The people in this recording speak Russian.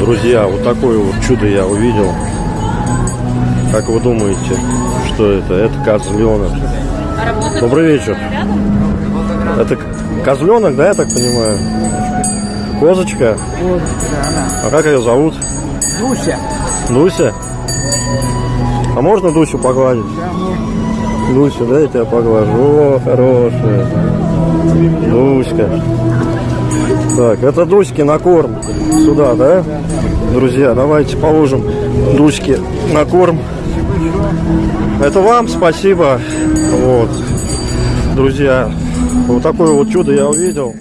Друзья, вот такое вот чудо я увидел. Как вы думаете, что это? Это козленок. Добрый вечер. Это козленок, да, я так понимаю? Козочка? А как ее зовут? Дуся. Дуся? А можно Дусю погладить? Дуся, да, я тебя поглажу. О, хорошая. Дуська. Так, это Дуськи на корм. Сюда, да? Друзья, давайте положим Дуське на корм. Это вам спасибо. Вот. Друзья, вот такое вот чудо я увидел.